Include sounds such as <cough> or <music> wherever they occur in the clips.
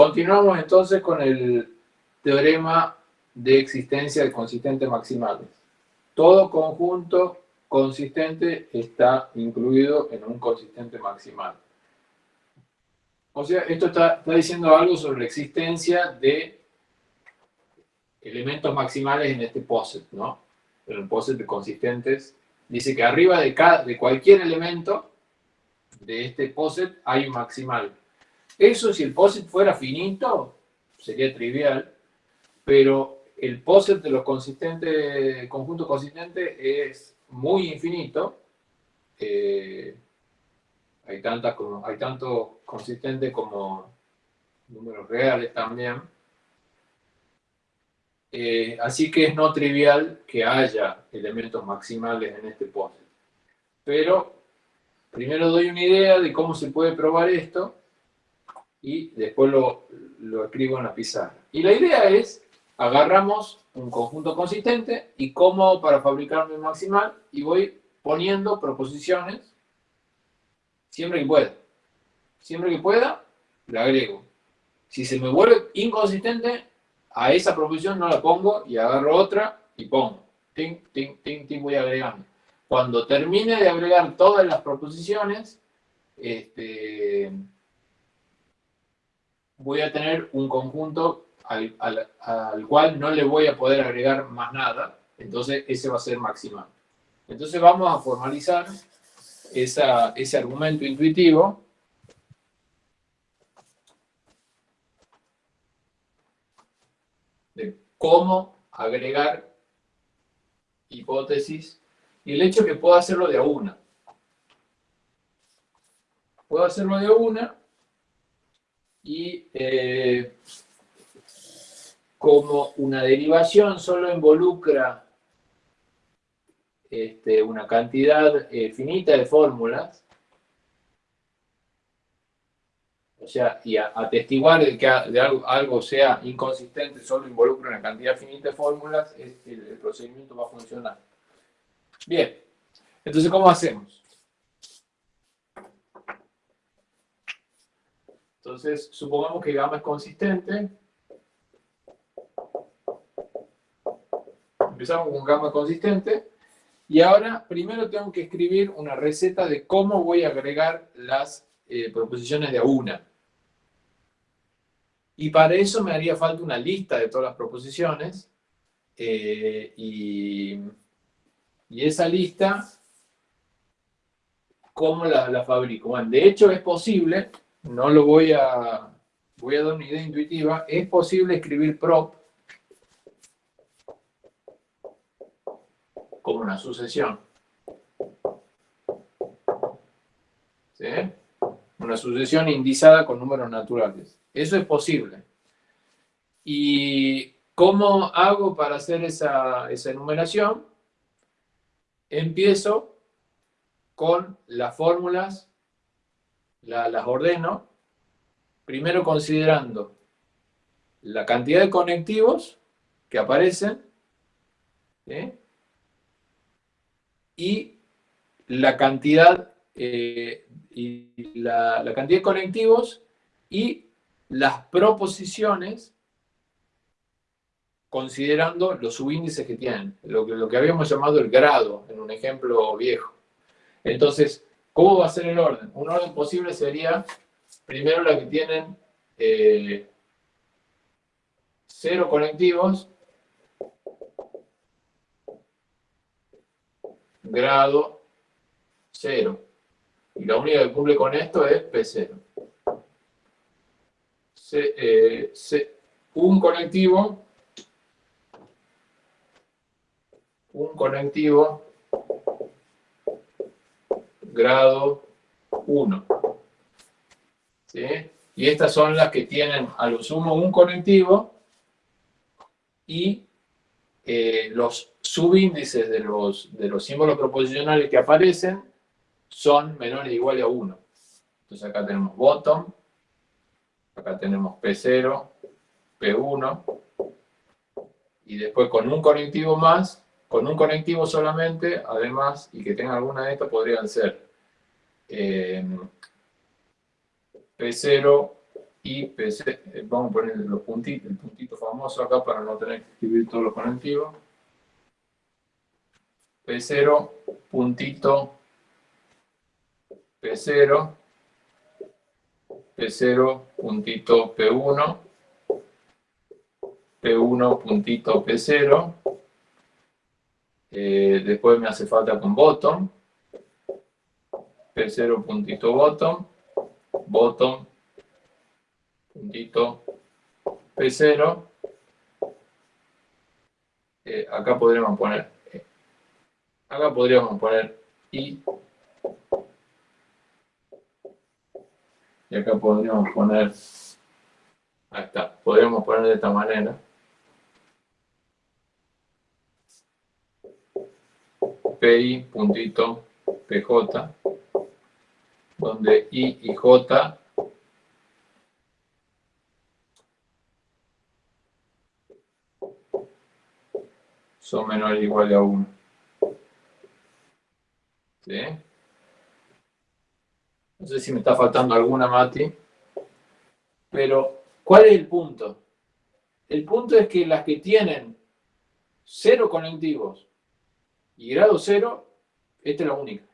continuamos entonces con el teorema de existencia de consistentes maximales. Todo conjunto consistente está incluido en un consistente maximal. O sea, esto está, está diciendo algo sobre la existencia de elementos maximales en este poset, ¿no? En el poset de consistentes. Dice que arriba de, cada, de cualquier elemento de este poset hay un maximal. Eso si el poset fuera finito, sería trivial, pero el poset de los consistentes, conjuntos consistentes es muy infinito. Eh, hay, tantas como, hay tanto consistentes como números reales también. Eh, así que es no trivial que haya elementos maximales en este poset. Pero primero doy una idea de cómo se puede probar esto y después lo, lo escribo en la pizarra. Y la idea es, agarramos un conjunto consistente y como para fabricar mi maximal y voy poniendo proposiciones siempre que pueda. Siempre que pueda, la agrego. Si se me vuelve inconsistente, a esa proposición no la pongo y agarro otra y pongo. Ting, ting, ting, ting, voy agregando. Cuando termine de agregar todas las proposiciones, este, voy a tener un conjunto al, cual no le voy a poder agregar más nada. Entonces ese va a ser maximal. Entonces vamos a formalizar ese argumento intuitivo cómo agregar hipótesis y el hecho que puedo hacerlo de a una. Puedo hacerlo de una y eh, como una derivación solo involucra este, una cantidad eh, finita de fórmulas, o sea, y atestiguar de que algo, sea inconsistente solo involucra una cantidad finita de fórmulas, el, procedimiento va a funcionar. Bien, entonces, ¿cómo hacemos? Entonces, supongamos que gamma es consistente. Empezamos con gamma consistente. Y ahora, primero tengo que escribir una receta de cómo voy a agregar las eh, proposiciones de a una. Y para eso me haría falta una lista de todas las proposiciones. Eh, y, esa lista, ¿cómo la, fabrico? Bueno, de hecho es posible, no lo voy a, voy a dar una idea intuitiva, es posible escribir prop como una sucesión. ¿Sí? Una sucesión indizada con números naturales. Eso es posible. ¿Y cómo hago para hacer esa, enumeración? Empiezo con las fórmulas, las ordeno, primero considerando la cantidad de conectivos que aparecen y la cantidad, eh, y la, la, cantidad de conectivos y las proposiciones considerando los subíndices que tienen, lo que, lo que habíamos llamado el grado, en un ejemplo viejo. Entonces, ¿cómo va a ser el orden? Un orden posible sería, primero la que tienen eh, cero conectivos, grado cero. Y la única que cumple con esto es P0. Eh, un conectivo, un conectivo grado 1. ¿sí? Y estas son las que tienen a lo sumo un conectivo y eh, los subíndices de los, de los símbolos proposicionales que aparecen son menores o iguales a 1. Entonces acá tenemos bottom, Acá tenemos P0, P1, y después con un conectivo más, con un conectivo solamente, además, y que tenga alguna de estas, podrían ser eh, P0, y P0, eh, vamos a poner los puntitos, el puntito famoso acá para no tener que escribir todos los conectivos. P0, puntito, P0, P0, puntito P1, P1, puntito P0, eh, después me hace falta con bottom, P0, puntito bottom, bottom, puntito P0, eh, acá podríamos poner, eh, acá podríamos poner I, y acá podríamos poner, ahí está, podríamos poner de esta manera, PI puntito PJ, donde I y J son menores o iguales a 1. ¿Sí? No sé si me está faltando alguna, Mati. Pero, ¿cuál es el punto? El punto es que las que tienen cero conectivos y grado cero, esta es la única.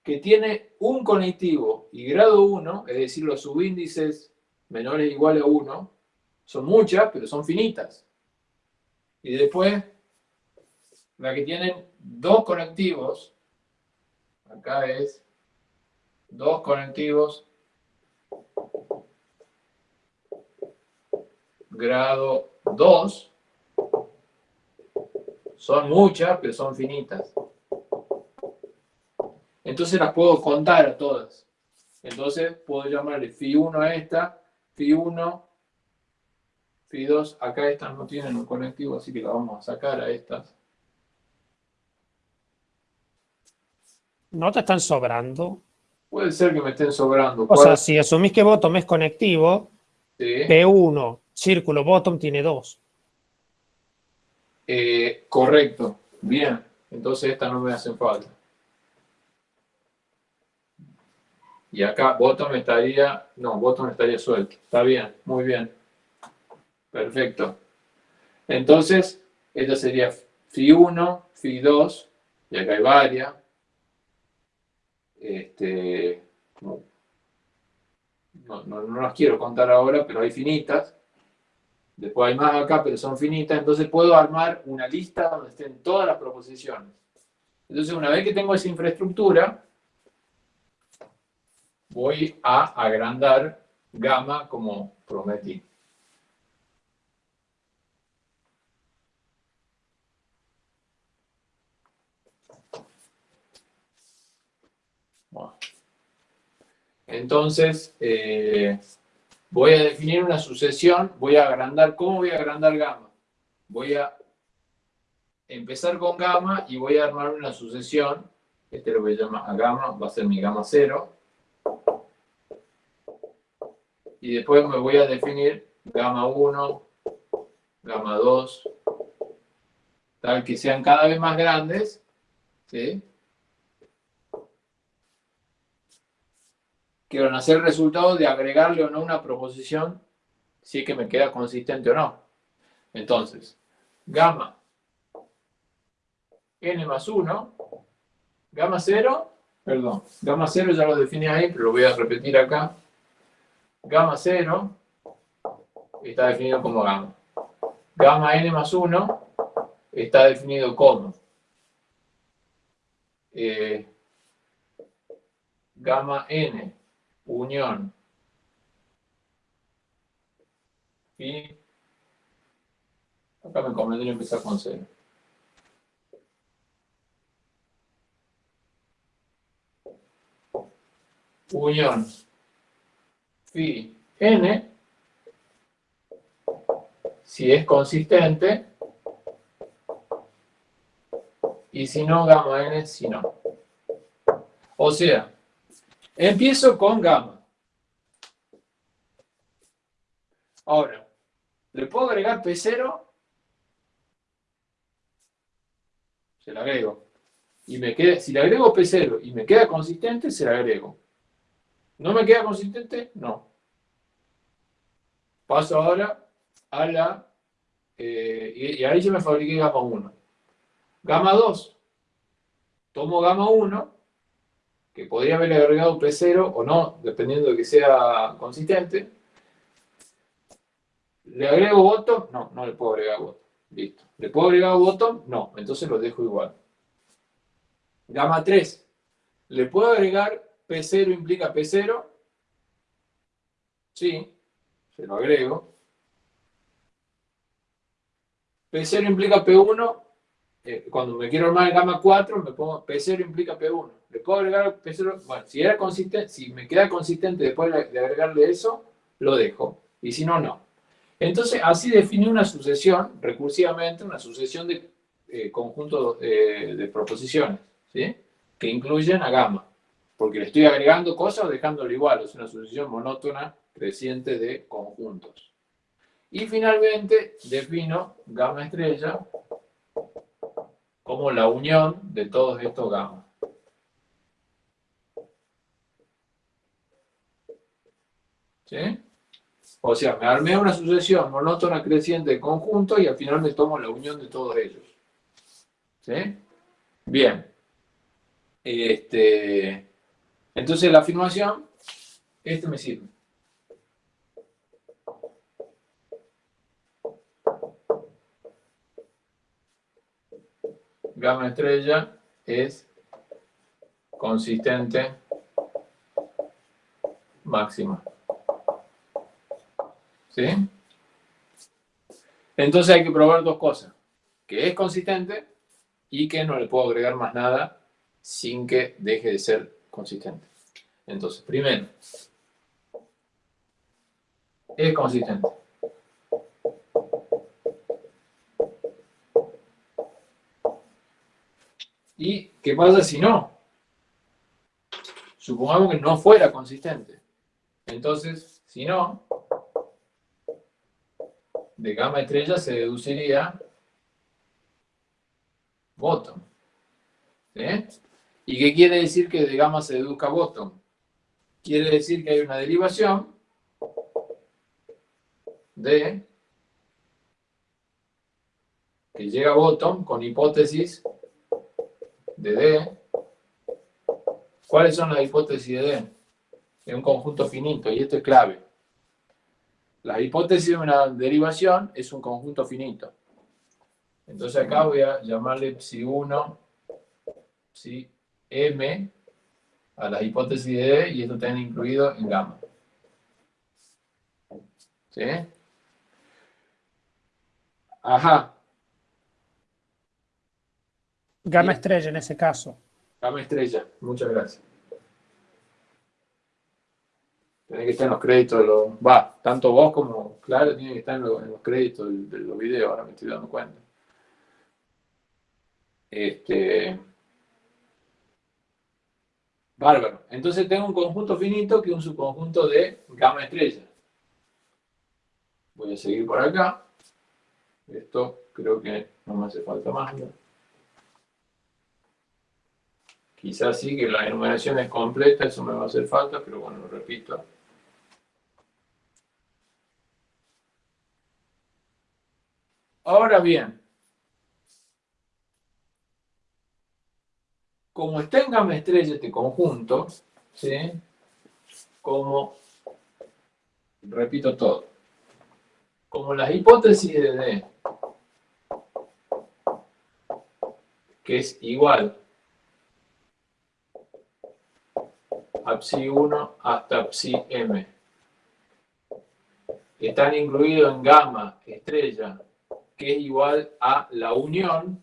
Que tiene un conectivo y grado 1, es decir, los subíndices menores o iguales a 1, son muchas, pero son finitas. Y después, la que tienen dos conectivos, acá es dos conectivos, grado 2, son muchas, pero son finitas. Entonces las puedo contar a todas. Entonces puedo llamarle phi 1 a esta, phi 1, phi 2. Acá estas no tienen un conectivo así que la vamos a sacar a estas. ¿No te están sobrando? Puede ser que me estén sobrando. O sea, si asumís que bottom es conectivo. P1, círculo bottom tiene dos eh, correcto, bien. Entonces estas no me hacen falta. Y acá bottom estaría, no, bottom estaría suelto. Está bien, muy bien. Perfecto. Entonces, esta sería Φ1, Φ2, y acá hay varias. Este, no, no, no las quiero contar ahora, pero hay finitas. Después hay más acá, pero son finitas. Entonces puedo armar una lista donde estén todas las proposiciones. Entonces una vez que tengo esa infraestructura, voy a agrandar gamma como prometí. Entonces, eh, Voy a definir una sucesión, voy a agrandar, ¿cómo voy a agrandar gamma? Voy a empezar con gamma y voy a armar una sucesión, este lo voy a llamar a gamma, va a ser mi gamma 0. Y después me voy a definir gamma 1, gamma 2, tal que sean cada vez más grandes, ¿sí? Quiero hacer el resultado de agregarle o no una proposición si es que me queda consistente o no. Entonces, gamma n más 1, gamma 0, perdón, gamma 0 ya lo definí ahí, pero lo voy a repetir acá. Gamma 0 está definido como gamma. Gamma n más 1 está definido como eh, gamma n unión y acá me convendría empezar con cero. Unión phi n si es consistente y si no, gamma n si no. O sea, Empiezo con gamma. Ahora, ¿le puedo agregar P0? Se la agrego. Y me queda, si le agrego P0 y me queda consistente, se la agrego. ¿No me queda consistente? No. Paso ahora a la... Eh, y, y, ahí yo me fabriqué gama 1. Gama 2. Tomo gama 1, que podría haber agregado P0 o no, dependiendo de que sea consistente. ¿Le agrego bottom? No, no le puedo agregar bottom. Listo. ¿Le puedo agregar bottom? No, entonces lo dejo igual. Gama 3. ¿Le puedo agregar P0 implica P0? Sí, se lo agrego. P0 implica P1. Eh, cuando me quiero armar el gama 4, me pongo P0 implica P1. ¿Le puedo agregar P0? Bueno, si, era consistente, si me queda consistente después de agregarle eso, lo dejo. Y si no, no. Entonces, así define una sucesión, recursivamente, una sucesión de eh, conjuntos eh, de proposiciones, ¿sí? que incluyen a gamma. Porque le estoy agregando cosas o dejándolo igual. Es una sucesión monótona creciente de conjuntos. Y finalmente defino gamma estrella como la unión de todos estos gammas. ¿Sí? O sea, me armé una sucesión monótona creciente de conjuntos y al final me tomo la unión de todos ellos. ¿Sí? Bien. Este, entonces la afirmación, este me sirve. Gama estrella es consistente máxima. ¿Sí? Entonces hay que probar dos cosas. Que es consistente y que no le puedo agregar más nada sin que deje de ser consistente. Entonces, primero, es consistente. ¿Y qué pasa si no? Supongamos que no fuera consistente. Entonces, si no, de gamma estrella se deduciría bottom. ¿Y qué quiere decir que de gamma se deduzca bottom? Quiere decir que hay una derivación de que llega a bottom con hipótesis de D. ¿Cuáles son las hipótesis de D? En un conjunto finito, y esto es clave. La hipótesis de una derivación es un conjunto finito. Entonces acá voy a llamarle psi1, psi M a la hipótesis de D y esto también incluido en gamma. ¿Sí? Ajá. Gamma estrella en ese caso. Gamma estrella, muchas gracias. Tiene que estar en los créditos de los... Va, tanto vos como Claro tiene que estar en los, créditos de, de los videos, ahora me estoy dando cuenta. Este... Bárbaro. Entonces tengo un conjunto finito que es un subconjunto de gamma estrella. Voy a seguir por acá. Esto creo que no me hace falta más. Quizás sí que la enumeración es completa, eso me va a hacer falta, pero bueno, lo repito. Ahora bien, como está en gamma estrella este conjunto, ¿sí? como, repito todo, como las hipótesis de D, que es igual a psi 1 hasta psi m, están incluidos en gamma estrella, que es igual a la unión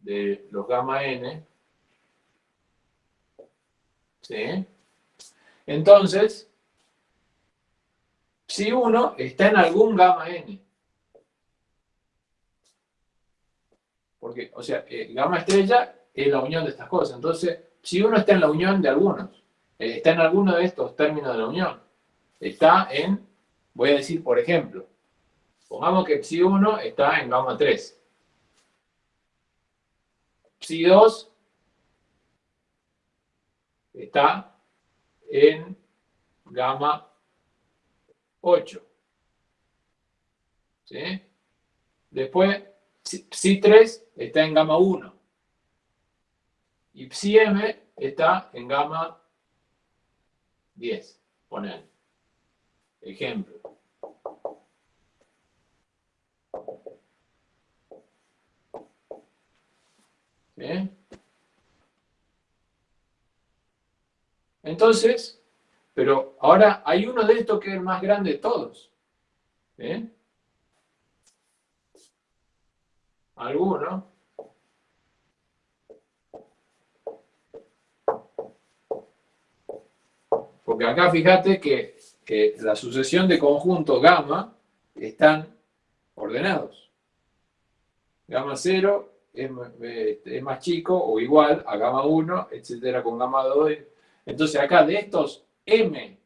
de los gamma n. ¿Sí? Entonces, si uno está en algún gamma n. Porque, o sea, eh, gamma estrella es la unión de estas cosas. Entonces, si uno está en la unión de algunos, eh, está en alguno de estos términos de la unión, está en, voy a decir, por ejemplo, pongamos que psi 1 está en gamma 3. Psi 2 está en gamma 8. ¿Sí? Después, psi 3 está en gamma 1. Y psi m está en gamma 10. Poner. Ejemplo. ¿Bien? Entonces, pero ahora hay uno de estos que es el más grande de todos. ¿Bien? ¿Alguno? Porque acá fíjate que, que la sucesión de conjuntos gamma están ordenados. Gamma 0 es, más chico o igual a gamma 1, etcétera, con gamma 2. Entonces acá de estos m,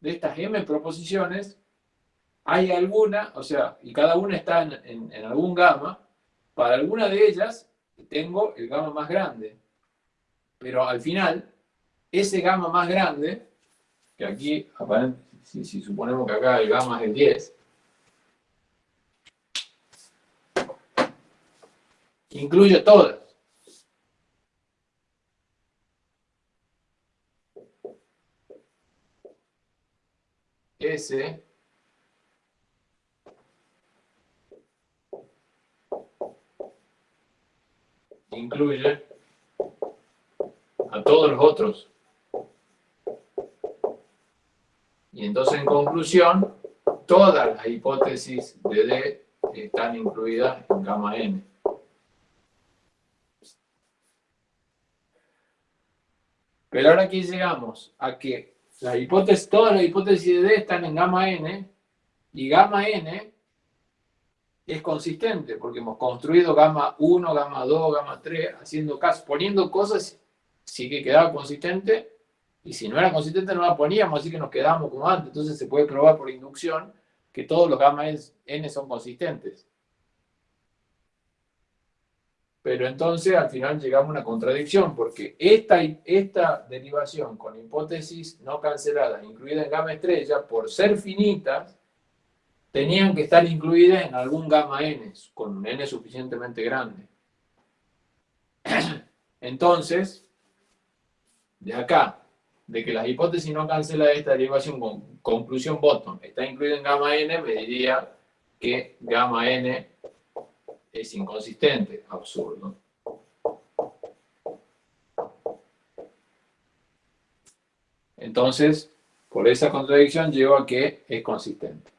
de estas m proposiciones, hay alguna, o sea, y cada una está en, en algún gamma, para alguna de ellas tengo el gamma más grande. Pero al final, ese gamma más grande, que aquí, si, si suponemos que acá el gamma es el 10, incluye todas. S incluye a todos los otros. Y entonces, en conclusión, todas las hipótesis de D están incluidas en gamma n. Pero ahora aquí llegamos a que las hipótesis, todas las hipótesis de D están en gamma n, y gamma n es consistente, porque hemos construido gamma 1, gamma 2, gamma 3, haciendo caso, poniendo cosas, sí que quedaba consistente, y si no era consistente no la poníamos, así que nos quedamos como antes. Entonces se puede probar por inducción que todos los gamma n son consistentes. Pero entonces al final llegamos a una contradicción, porque esta, esta derivación con hipótesis no canceladas, incluida en gamma estrella, por ser finitas, tenían que estar incluidas en algún gamma n, con un n suficientemente grande. <clears throat> Entonces, de acá, de que las hipótesis no cancela esta derivación con conclusión bottom está incluida en gamma n, me diría que gamma n es inconsistente, absurdo. Entonces, por esa contradicción llego a que es consistente.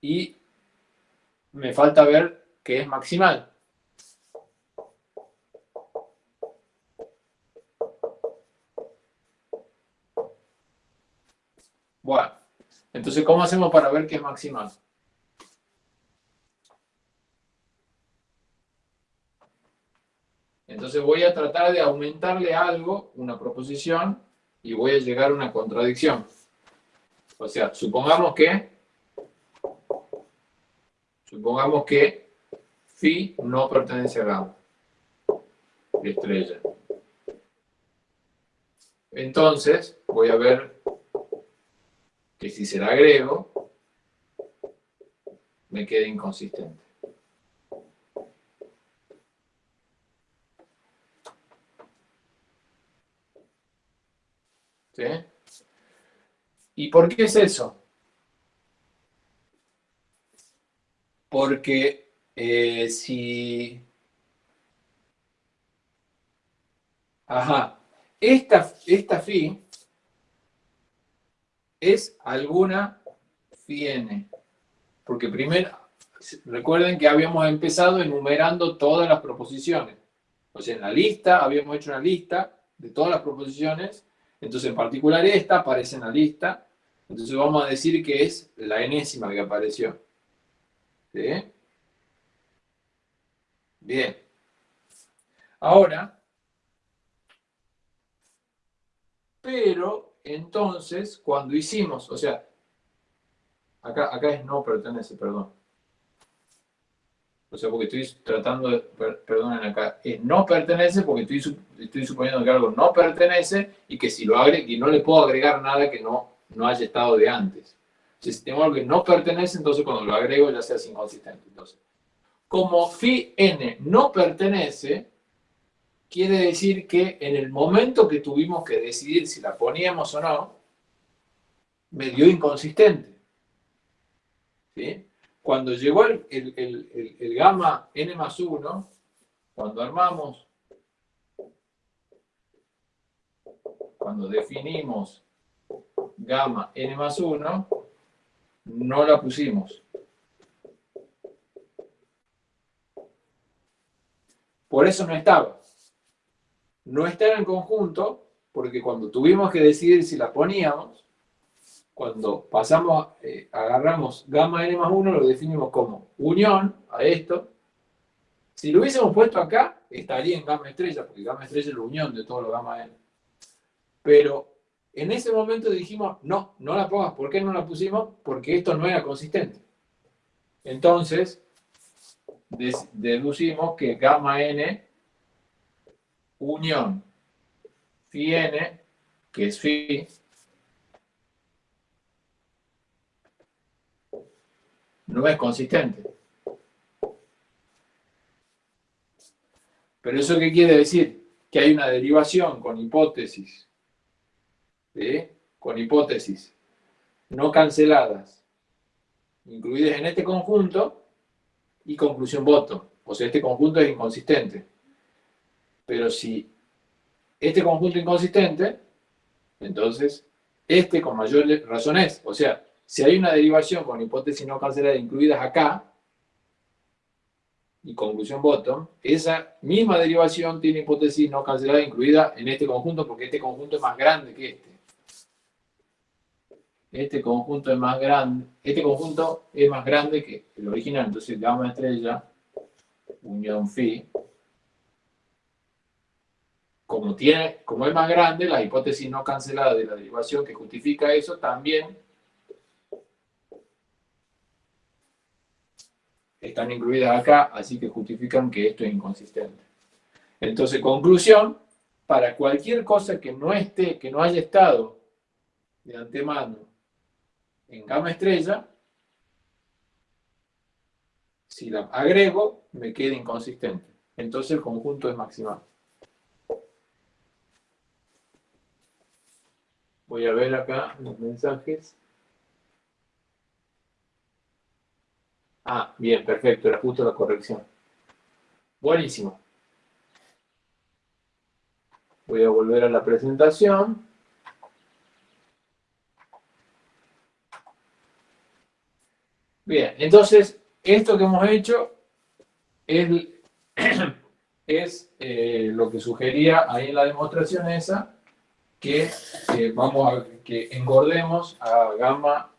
Y me falta ver qué es maximal. Bueno, entonces, ¿cómo hacemos para ver qué es maximal? Entonces voy a tratar de aumentarle algo, una proposición, y voy a llegar a una contradicción. O sea, supongamos que Supongamos que phi no pertenece a gamma, estrella. Entonces, voy a ver que si se la agrego, me queda inconsistente. ¿Sí? ¿Y por qué es eso? Porque eh, si... Ajá. Esta, esta phi es alguna n. Porque primero, recuerden que habíamos empezado enumerando todas las proposiciones. O sea, en la lista, habíamos hecho una lista de todas las proposiciones. Entonces, en particular esta aparece en la lista. Entonces vamos a decir que es la enésima que apareció. Bien. Ahora, pero entonces, cuando hicimos, o sea, acá, es no pertenece, perdón. O sea, porque estoy tratando de, perdonen acá, es no pertenece porque estoy, suponiendo que algo no pertenece y que si lo agregue, y no le puedo agregar nada que no no haya estado de antes. Si tengo algo que no pertenece, entonces cuando lo agrego ya se hace inconsistente. Entonces, como phi n no pertenece, quiere decir que en el momento que tuvimos que decidir si la poníamos o no, me dio inconsistente. ¿Sí? Cuando llegó el, el, gamma n más 1, cuando armamos, cuando definimos gamma n más 1, no la pusimos. Por eso no estaba. No estaba en conjunto porque cuando tuvimos que decidir si la poníamos, cuando pasamos, eh, agarramos gamma n más 1, lo definimos como unión a esto. Si lo hubiésemos puesto acá, estaría en gamma estrella, porque gamma estrella es la unión de todos los gamma n. Pero en ese momento dijimos, no, no la pongas. ¿Por qué no la pusimos? Porque esto no era consistente. Entonces, deducimos que gamma n unión phi n, que es phi, no es consistente. Pero eso qué quiere decir? Que hay una derivación con hipótesis, con hipótesis no canceladas, incluidas en este conjunto, y conclusión voto. O sea, este conjunto es inconsistente. Pero si este conjunto inconsistente, entonces este con mayor razón es. O sea, si hay una derivación con hipótesis no cancelada incluidas acá, y conclusión bottom, esa misma derivación tiene hipótesis no cancelada incluida en este conjunto porque este conjunto es más grande que este. Este conjunto es más grande, este conjunto es más grande que el original, entonces gamma estrella, unión phi, como, tiene, como es más grande, la hipótesis no cancelada de la derivación que justifica eso también están incluidas acá, así que justifican que esto es inconsistente. Entonces, conclusión, para cualquier cosa que no esté, que no haya estado de antemano en gamma estrella, si la agrego, me queda inconsistente. Entonces el conjunto es maximal. Voy a ver acá los mensajes. Ah, bien, perfecto, era justo la corrección. Buenísimo. Voy a volver a la presentación. Bien, entonces, esto que hemos hecho es, <coughs> eh, lo que sugería ahí en la demostración esa, que eh, vamos a que engordemos a gamma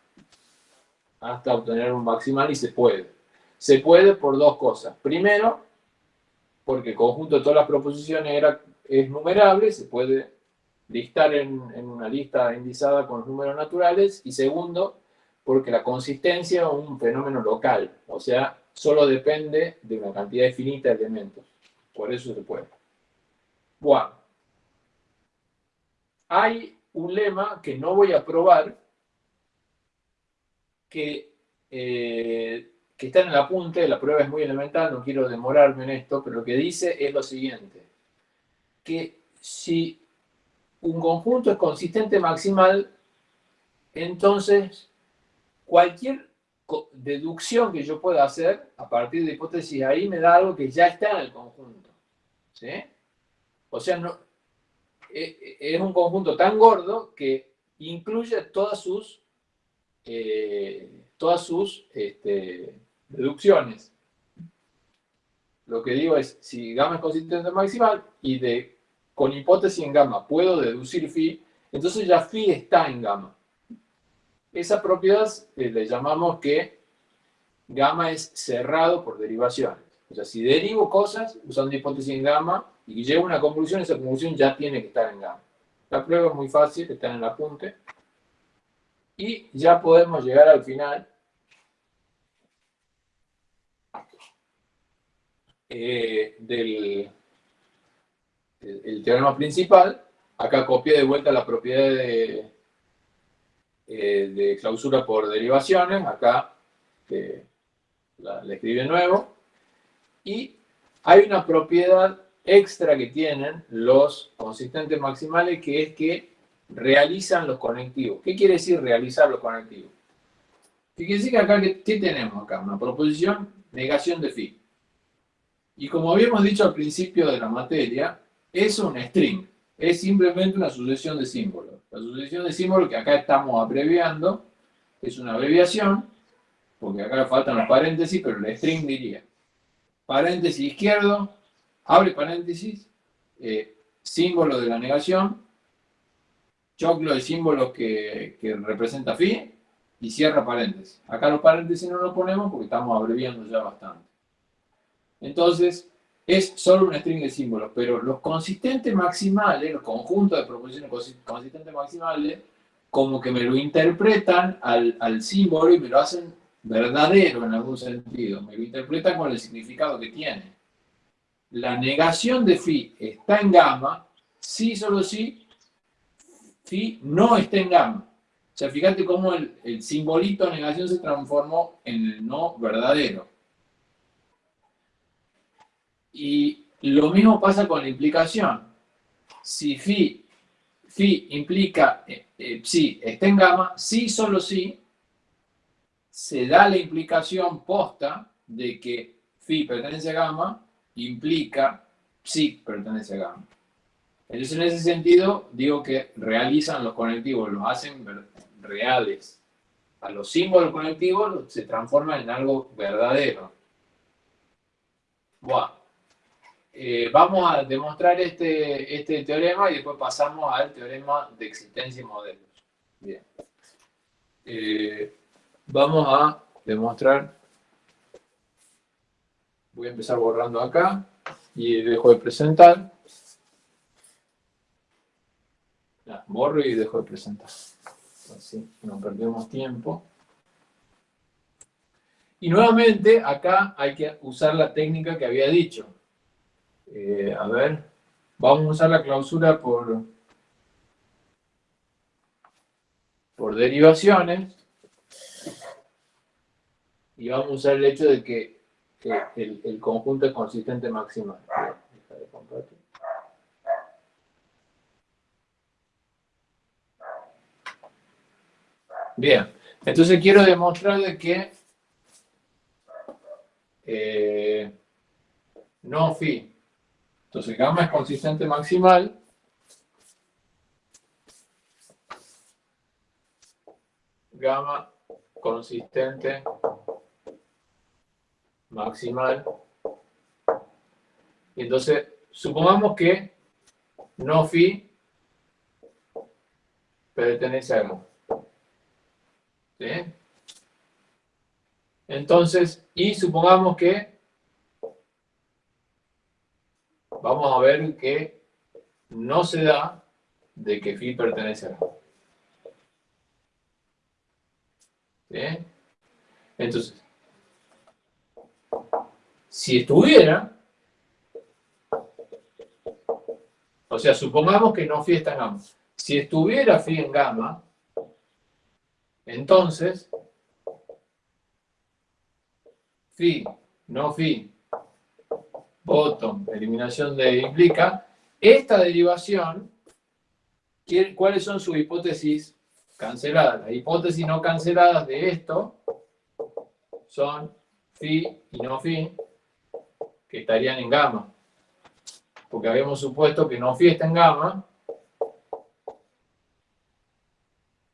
hasta obtener un maximal y se puede. Se puede por dos cosas. Primero, porque el conjunto de todas las proposiciones era, es numerable, se puede listar en, en, una lista indizada con los números naturales. Y segundo, porque la consistencia es un fenómeno local, o sea, solo depende de una cantidad infinita de elementos. Por eso se puede. Bueno, hay un lema que no voy a probar, que, eh, que está en el apunte, la prueba es muy elemental, no quiero demorarme en esto, pero lo que dice es lo siguiente, que si un conjunto es consistente maximal, entonces cualquier deducción que yo pueda hacer a partir de hipótesis ahí me da algo que ya está en el conjunto. ¿sí? O sea, no, es un conjunto tan gordo que incluye todas sus, eh, todas sus este, deducciones. Lo que digo es, si gamma es consistente maximal y de, con hipótesis en gamma puedo deducir phi, entonces ya phi está en gamma. Esa propiedad eh, le llamamos que gamma es cerrado por derivaciones. O sea, si derivo cosas usando hipótesis en gamma y llego a una conclusión, esa conclusión ya tiene que estar en gamma. La prueba es muy fácil, está en el apunte. Y ya podemos llegar al final. Eh, del el teorema principal. Acá copié de vuelta la propiedad de, eh, de clausura por derivaciones, acá la, le escribe nuevo, y hay una propiedad extra que tienen los consistentes maximales que es que realizan los conectivos. ¿Qué quiere decir realizar los conectivos? ¿Qué quiere decir que acá, ¿qué tenemos acá? Una proposición, negación de phi. Y como habíamos dicho al principio de la materia, es un string, es simplemente una sucesión de símbolos. La sucesión de símbolos que acá estamos abreviando es una abreviación, porque acá faltan los paréntesis, pero el string diría paréntesis izquierdo, abre paréntesis, eh, símbolo de la negación, choclo de símbolos que, que representa phi, y cierra paréntesis. Acá los paréntesis no los ponemos porque estamos abreviando ya bastante. Entonces, es solo un string de símbolos, pero los consistentes maximales, los conjuntos de proposiciones consistentes maximales, como que me lo interpretan al, al símbolo y me lo hacen verdadero en algún sentido, me lo interpretan con el significado que tiene. La negación de phi está en gamma, si solo si phi no está en gamma. O sea, fíjate cómo el, simbolito negación se transformó en el no verdadero. Y lo mismo pasa con la implicación. Si phi, phi implica eh, eh, psi está en gamma, si solo si se da la implicación posta de que phi pertenece a gamma, implica psi pertenece a gamma. Entonces, en ese sentido, digo que realizan los conectivos, los hacen reales. A los símbolos conectivos se transforman en algo verdadero. Buah. Eh, vamos a demostrar este, este teorema y después pasamos al teorema de existencia y modelos. Bien. Eh, vamos a demostrar, voy a empezar borrando acá y dejo de presentar. borro y dejo de presentar. Así no perdemos tiempo. Y nuevamente acá hay que usar la técnica que había dicho. Eh, a ver, vamos a usar la clausura por, por derivaciones y vamos a usar el hecho de que, el, conjunto es consistente maximal. Bien, entonces quiero demostrar de que eh, no phi entonces gamma es consistente maximal. Gamma consistente maximal. Entonces, supongamos que no phi pertenece a. ¿Sí? Entonces, y supongamos que vamos a ver que no se da de que phi pertenece a ¿Sí? Entonces, si estuviera, o sea, supongamos que no phi está en gamma. Si estuviera phi en gamma, entonces, phi, no phi, bottom, eliminación de implica, esta derivación, ¿cuáles son sus hipótesis canceladas? Las hipótesis no canceladas de esto son phi y no phi, que estarían en gamma. Porque habíamos supuesto que no phi está en gamma.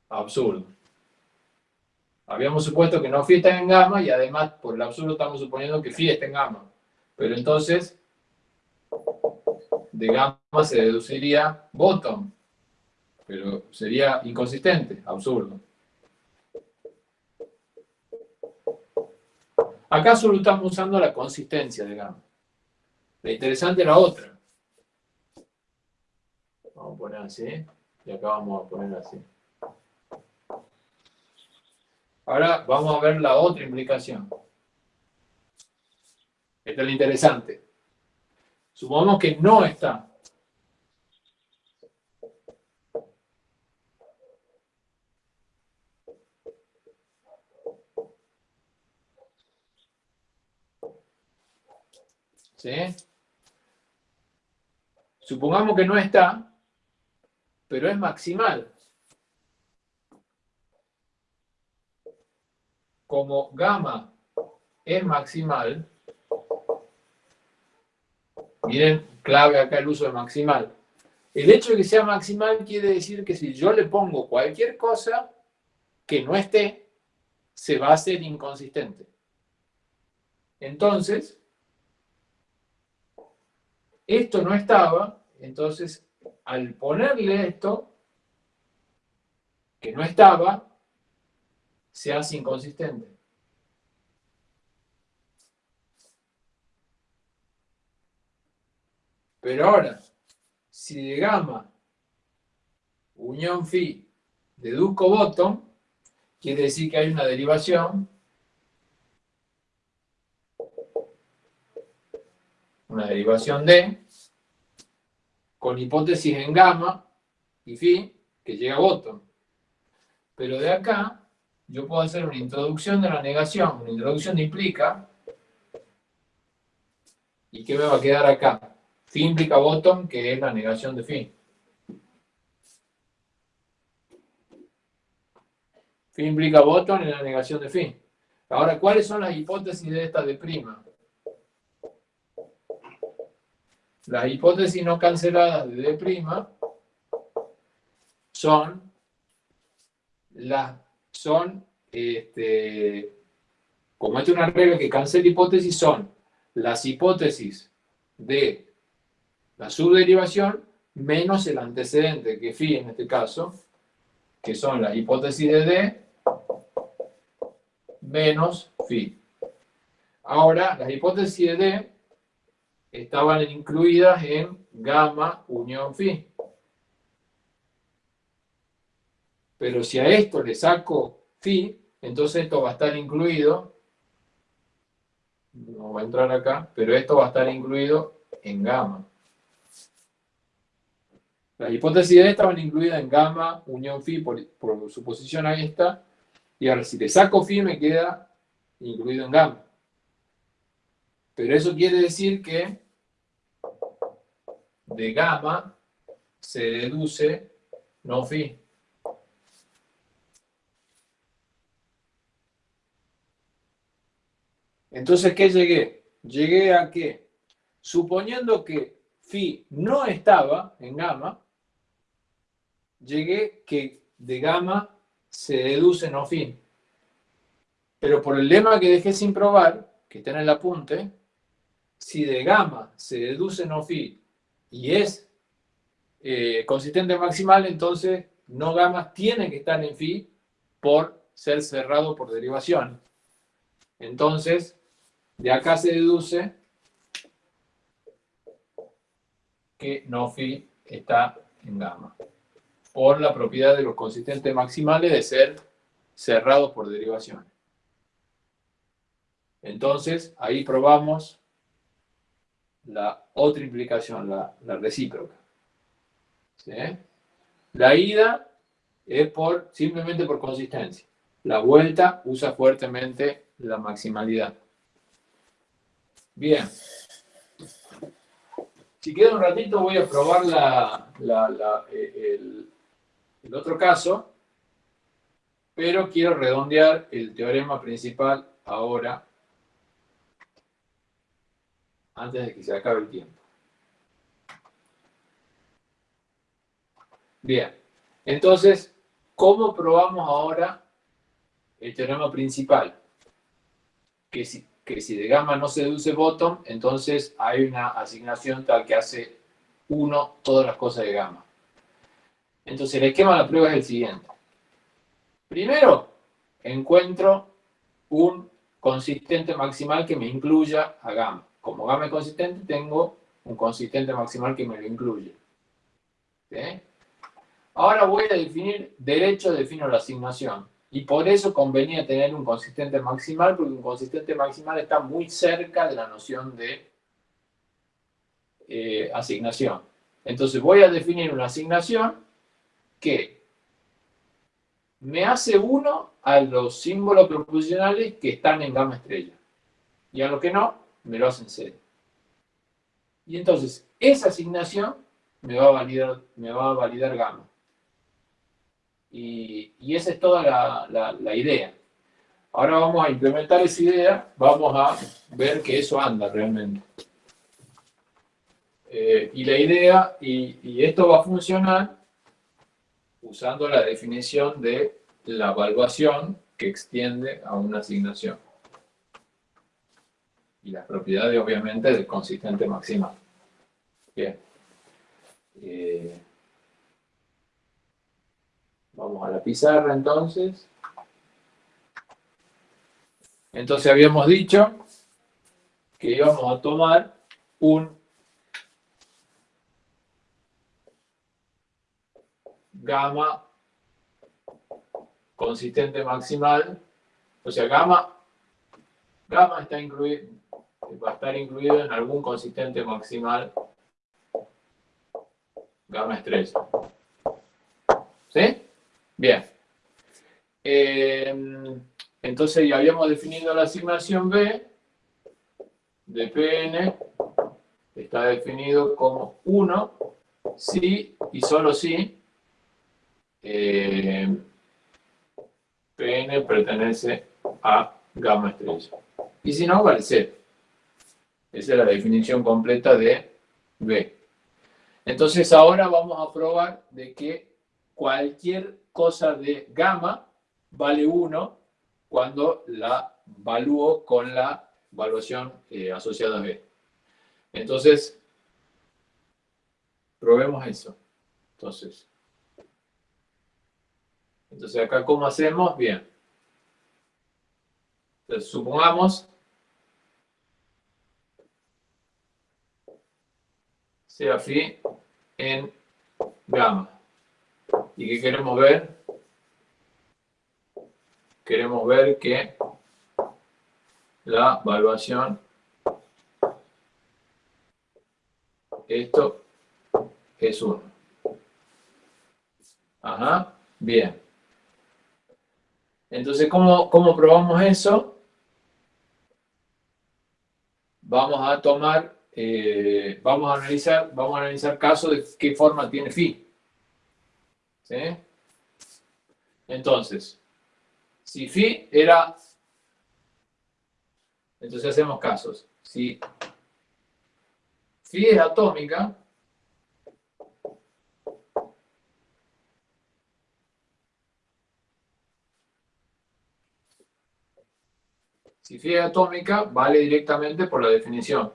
Absurdo. Habíamos supuesto que no phi está en gamma y además por el absurdo estamos suponiendo que phi está en gamma. Pero entonces, de gamma se deduciría bottom. Pero sería inconsistente, absurdo. Acá solo estamos usando la consistencia de gamma. La interesante es la otra. Vamos a poner así. Y acá vamos a poner así. Ahora vamos a ver la otra implicación. Esta es la interesante. Supongamos que no está. ¿Sí? Supongamos que no está, pero es maximal. Como gamma es maximal, miren, clave acá el uso de maximal. El hecho de que sea maximal quiere decir que si yo le pongo cualquier cosa que no esté, se va a hacer inconsistente. Entonces, esto no estaba, entonces al ponerle esto, que no estaba, se hace inconsistente. Pero ahora, si de gamma unión phi deduzco bottom, quiere decir que hay una derivación, una derivación de, con hipótesis en gamma y phi, que llega a bottom. Pero de acá, yo puedo hacer una introducción de la negación, una introducción implica, ¿y qué me va a quedar acá? Phi implica bottom, que es la negación de phi. Phi implica bottom en la negación de phi. Ahora, ¿cuáles son las hipótesis de esta de prima? Las hipótesis no canceladas de D' son las son este, como es una regla que cancela hipótesis son las hipótesis de la subderivación menos el antecedente, que phi en este caso, que son las hipótesis de D, menos phi. Ahora, las hipótesis de D estaban incluidas en gamma unión phi. Pero si a esto le saco phi, entonces esto va a estar incluido, no va a entrar acá, pero esto va a estar incluido en gamma. Las hipótesis de estaban incluidas en gamma, unión phi, por, su posición ahí está. Y ahora si le saco phi me queda incluido en gamma. Pero eso quiere decir que de gamma se deduce no phi. Entonces, ¿qué llegué? Llegué a que, suponiendo que phi no estaba en gamma, llegué que de gamma se deduce no fin. Pero por el lema que dejé sin probar, que está en el apunte, si de gamma se deduce no phi y es eh, consistente maximal, entonces no gamma tiene que estar en phi por ser cerrado por derivación. Entonces, de acá se deduce que no phi está en gamma por la propiedad de los consistentes maximales de ser cerrados por derivaciones. Entonces, ahí probamos la otra implicación, la, recíproca. La ida es por, simplemente por consistencia. La vuelta usa fuertemente la maximalidad. Bien. Si queda un ratito voy a probar la, eh, el otro caso, pero quiero redondear el teorema principal ahora, antes de que se acabe el tiempo. Bien, entonces, ¿cómo probamos ahora el teorema principal? Que si, que si de gamma no se deduce bottom, entonces hay una asignación tal que hace 1 todas las cosas de gamma. Entonces el esquema de la prueba es el siguiente. Primero, encuentro un consistente maximal que me incluya a gamma. Como gamma consistente, tengo un consistente maximal que me lo incluye. Ahora voy a definir derecho, defino la asignación. Y por eso convenía tener un consistente maximal, porque un consistente maximal está muy cerca de la noción de eh, asignación. Entonces voy a definir una asignación que me hace uno a los símbolos proposicionales que están en gamma estrella. Y a los que no, me lo hacen cero. Y entonces, esa asignación me va a validar, me va a validar gamma. Y, esa es toda la, idea. Ahora vamos a implementar esa idea, vamos a ver que eso anda realmente. Eh, y la idea, y, y, esto va a funcionar usando la definición de la evaluación que extiende a una asignación. Y las propiedades, obviamente, del consistente maximal. Bien. Eh, vamos a la pizarra entonces. Entonces habíamos dicho que íbamos a tomar un gamma consistente maximal, o sea, gamma, gamma está incluido, va a estar incluido en algún consistente maximal gamma estrella. ¿Sí? Bien. Eh, entonces ya habíamos definido la asignación B de Pn, está definido como 1 si y solo si eh, Pn pertenece a gamma estrella. Y si no, vale 0. Esa es la definición completa de B. Entonces ahora vamos a probar de que cualquier cosa de gamma vale 1 cuando la evalúo con la evaluación eh, asociada a B. Entonces, probemos eso. Entonces, entonces acá, ¿cómo hacemos? Bien. Entonces, supongamos sea phi en gamma. ¿Y qué queremos ver? Queremos ver que la evaluación, esto es 1. Ajá, bien. Entonces, ¿cómo, ¿cómo probamos eso? Vamos a tomar eh, vamos, a analizar, vamos a analizar casos de qué forma tiene phi. Entonces, si phi era... Entonces hacemos casos. Si phi es atómica, Si phi es atómica, vale directamente por la definición.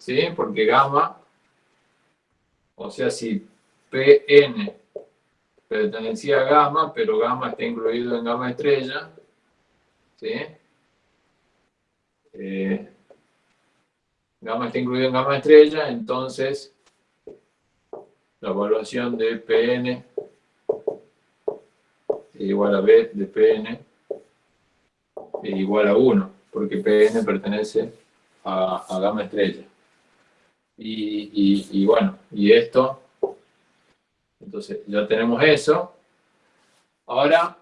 ¿Sí? Porque gamma, o sea, si Pn pertenecía a gamma, pero gamma está incluido en gamma estrella, ¿sí? Eh, gamma está incluido en gamma estrella, entonces la evaluación de Pn es igual a B de Pn es igual a 1, porque Pn pertenece a, a gamma estrella. Y, bueno, y esto, entonces ya tenemos eso. Ahora,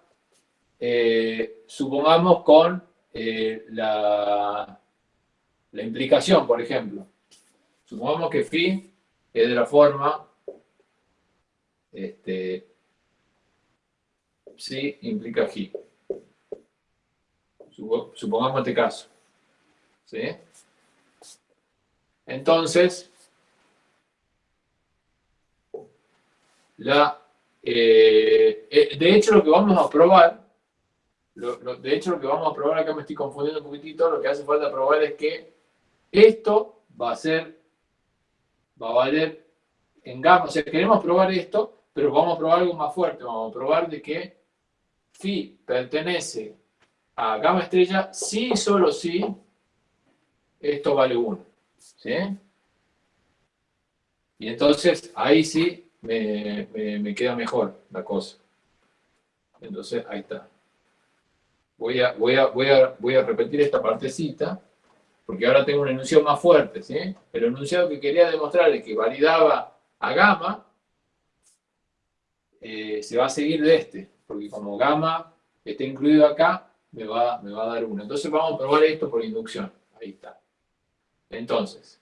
eh, supongamos con eh, la, la implicación, por ejemplo. Supongamos que phi es de la forma este, sí implica g. Supongamos este caso. ¿Sí? Entonces, la, eh, eh, de hecho lo que vamos a probar, de hecho lo que vamos a probar, acá me estoy confundiendo un poquitito, lo que hace falta probar es que esto va a ser, va a valer en gamma, o sea, queremos probar esto, pero vamos a probar algo más fuerte, vamos a probar de que phi pertenece a gamma estrella si y solo si esto vale 1. ¿Sí? Y entonces ahí sí me, queda mejor la cosa. Entonces ahí está. Voy a, voy, a, voy, a, voy a repetir esta partecita, porque ahora tengo un enunciado más fuerte. ¿sí? El enunciado que quería demostrar es que validaba a gamma, eh, se va a seguir de este, porque como gamma está incluido acá, me va, me va a dar 1. Entonces vamos a probar esto por inducción. Ahí está. Entonces,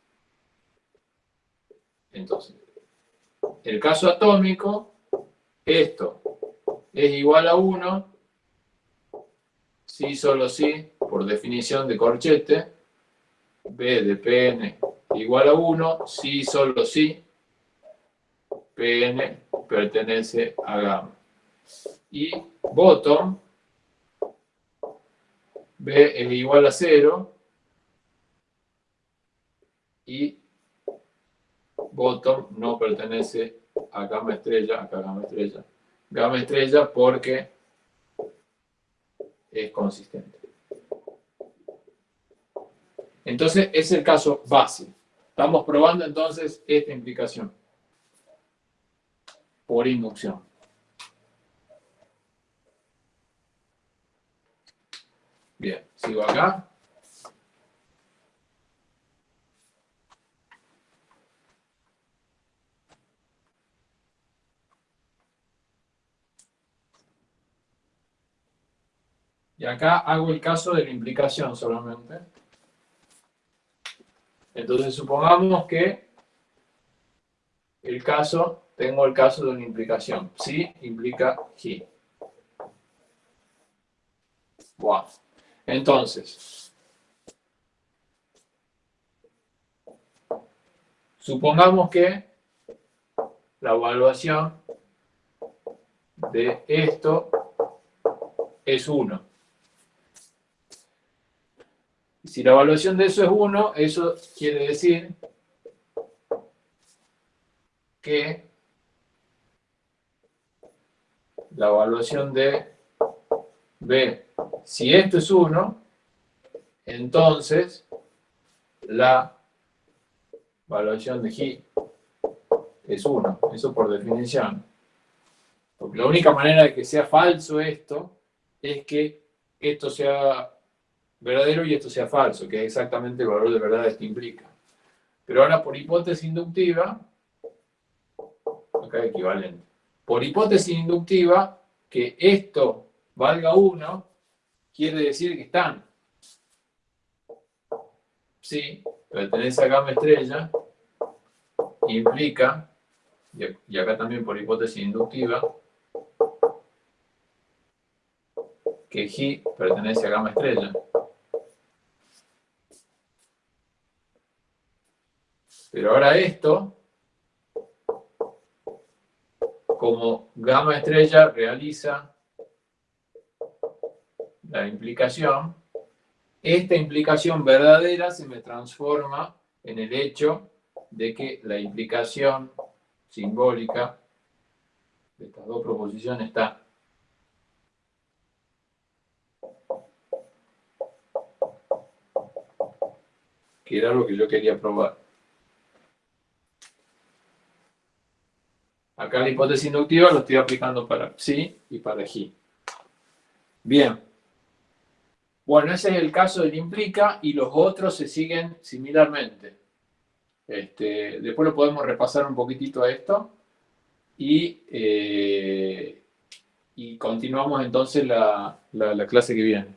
entonces, el caso atómico, esto es igual a 1, si solo si, por definición de corchete, B de Pn igual a 1, si solo si, Pn pertenece a gamma. Y bottom, B es igual a 0, y bottom no pertenece a gamma estrella, acá gamma estrella. Gamma estrella porque es consistente. Entonces, es el caso base. Estamos probando entonces esta implicación por inducción. Bien, sigo acá. Y acá hago el caso de la implicación solamente. Entonces supongamos que el caso, tengo el caso de una implicación. Sí implica he. Wow. Entonces, supongamos que la evaluación de esto es 1. Si la evaluación de eso es 1, eso quiere decir que la evaluación de B, si esto es 1, entonces la evaluación de G es 1, eso por definición. Porque la única manera de que sea falso esto es que esto sea verdadero y esto sea falso, que es exactamente el valor de verdad que implica. Pero ahora por hipótesis inductiva, acá equivalente, por hipótesis inductiva, que esto valga 1, quiere decir que están. Sí, pertenece a gamma estrella, implica, y acá también por hipótesis inductiva, que G pertenece a gamma estrella. Pero ahora esto, como gamma estrella realiza la implicación, esta implicación verdadera se me transforma en el hecho de que la implicación simbólica de estas dos proposiciones está. Que era lo que yo quería probar. Acá la hipótesis inductiva lo estoy aplicando para psi y para g. Bien. Bueno, ese es el caso del implica y los otros se siguen similarmente. Este, después lo podemos repasar un poquitito a esto y, eh, y continuamos entonces la clase que viene.